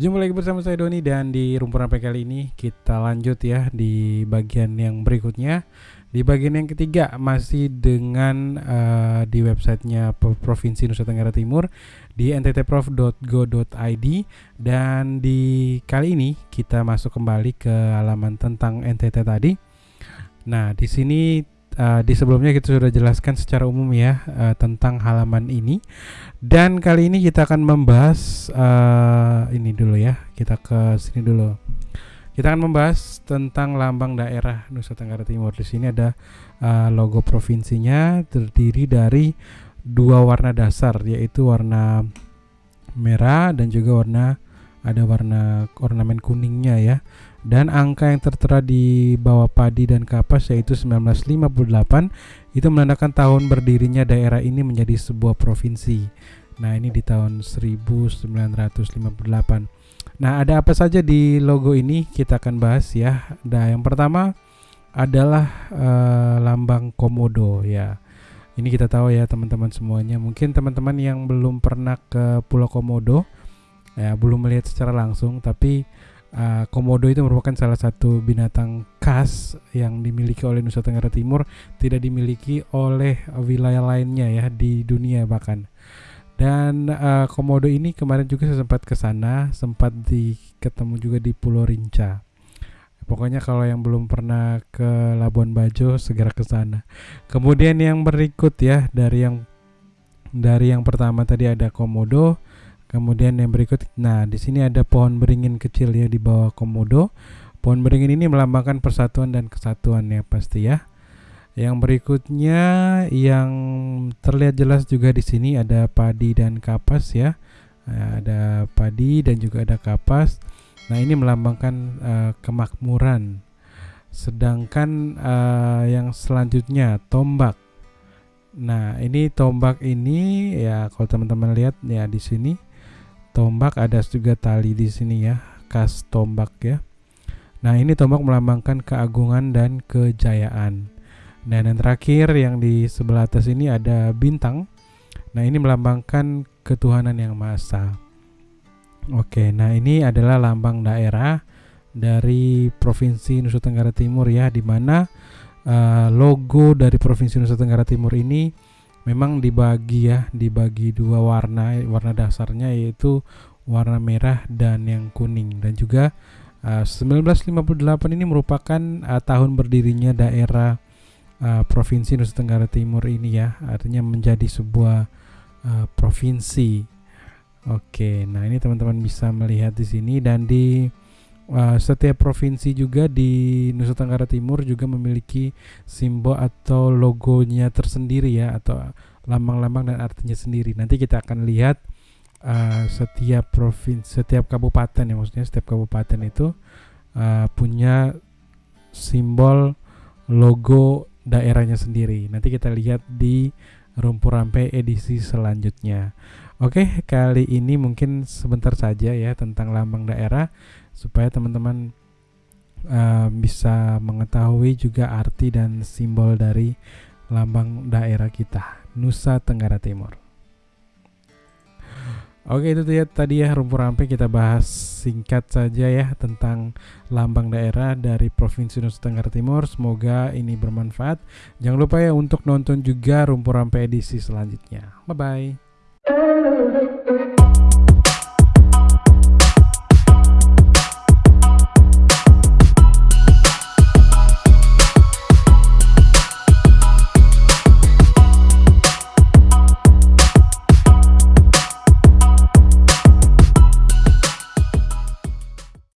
Jumpa lagi bersama saya Doni dan di Rumpun Rampai kali ini kita lanjut ya di bagian yang berikutnya. Di bagian yang ketiga masih dengan uh, di websitenya Provinsi Nusa Tenggara Timur di nttprof.go.id dan di kali ini kita masuk kembali ke halaman tentang NTT tadi. Nah, di sini uh, di sebelumnya kita sudah jelaskan secara umum ya uh, tentang halaman ini. Dan kali ini kita akan membahas uh, ini dulu ya kita ke sini dulu. Kita akan membahas tentang lambang daerah Nusa Tenggara Timur. Di sini ada uh, logo provinsinya terdiri dari dua warna dasar yaitu warna merah dan juga warna ada warna ornamen kuningnya ya dan angka yang tertera di bawah padi dan kapas yaitu 1958 itu menandakan tahun berdirinya daerah ini menjadi sebuah provinsi. Nah, ini di tahun 1958. Nah, ada apa saja di logo ini kita akan bahas ya. Nah, yang pertama adalah uh, lambang komodo ya. Ini kita tahu ya teman-teman semuanya. Mungkin teman-teman yang belum pernah ke Pulau Komodo ya belum melihat secara langsung tapi Uh, komodo itu merupakan salah satu binatang khas yang dimiliki oleh Nusa Tenggara Timur, tidak dimiliki oleh wilayah lainnya ya di dunia bahkan. Dan uh, komodo ini kemarin juga saya sempat ke sana, sempat di ketemu juga di Pulau Rinca. Pokoknya kalau yang belum pernah ke Labuan Bajo segera ke sana. Kemudian yang berikut ya dari yang dari yang pertama tadi ada komodo, Kemudian yang berikut, nah di sini ada pohon beringin kecil ya di bawah komodo. Pohon beringin ini melambangkan persatuan dan kesatuan ya pasti ya. Yang berikutnya yang terlihat jelas juga di sini ada padi dan kapas ya. Nah, ada padi dan juga ada kapas. Nah ini melambangkan uh, kemakmuran. Sedangkan uh, yang selanjutnya tombak. Nah ini tombak ini ya kalau teman-teman lihat ya di sini tombak ada juga tali di sini ya khas tombak ya. Nah ini tombak melambangkan keagungan dan kejayaan. Dan yang terakhir yang di sebelah atas ini ada bintang. Nah ini melambangkan ketuhanan yang maha oke nah ini adalah lambang daerah dari provinsi Nusa Tenggara Timur ya di mana uh, logo dari provinsi Nusa Tenggara Timur ini memang dibagi ya dibagi dua warna warna dasarnya yaitu warna merah dan yang kuning. Dan juga uh, 1958 ini merupakan uh, tahun berdirinya daerah uh, provinsi Nusa Tenggara Timur ini ya. Artinya menjadi sebuah uh, provinsi. Oke nah ini teman-teman bisa melihat di sini dan di uh, setiap provinsi juga di Nusa Tenggara Timur juga memiliki simbol atau logonya tersendiri ya atau lambang-lambang dan artinya sendiri. Nanti kita akan lihat uh, setiap provinsi, setiap kabupaten ya maksudnya setiap kabupaten itu uh, punya simbol logo daerahnya sendiri. Nanti kita lihat di Rumpur Rampe edisi selanjutnya. Oke, kali ini mungkin sebentar saja ya tentang lambang daerah supaya teman-teman uh, bisa mengetahui juga arti dan simbol dari lambang daerah kita Nusa Tenggara Timur. Oke itu ya tadi ya rumpur rampe kita bahas singkat saja ya tentang lambang daerah dari Provinsi Nusa Tenggara Timur. Semoga ini bermanfaat. Jangan lupa ya untuk nonton juga rumpur rampe edisi selanjutnya. Bye bye. Thank you.